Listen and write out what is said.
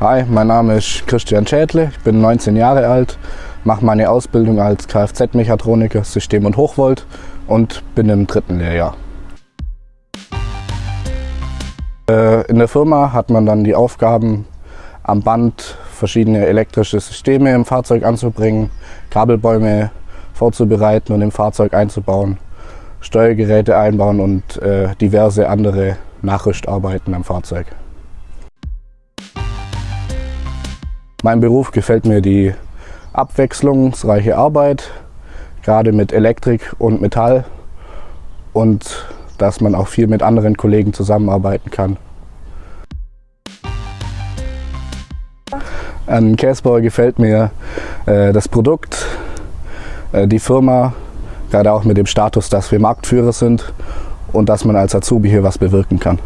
Hi, mein Name ist Christian Schädle, ich bin 19 Jahre alt, mache meine Ausbildung als Kfz-Mechatroniker System- und Hochvolt und bin im dritten Lehrjahr. Äh, in der Firma hat man dann die Aufgaben, am Band verschiedene elektrische Systeme im Fahrzeug anzubringen, Kabelbäume vorzubereiten und im Fahrzeug einzubauen, Steuergeräte einbauen und äh, diverse andere Nachrüstarbeiten am Fahrzeug. Mein Beruf gefällt mir die abwechslungsreiche Arbeit, gerade mit Elektrik und Metall und dass man auch viel mit anderen Kollegen zusammenarbeiten kann. An Käsbauer gefällt mir äh, das Produkt, äh, die Firma, gerade auch mit dem Status, dass wir Marktführer sind und dass man als Azubi hier was bewirken kann.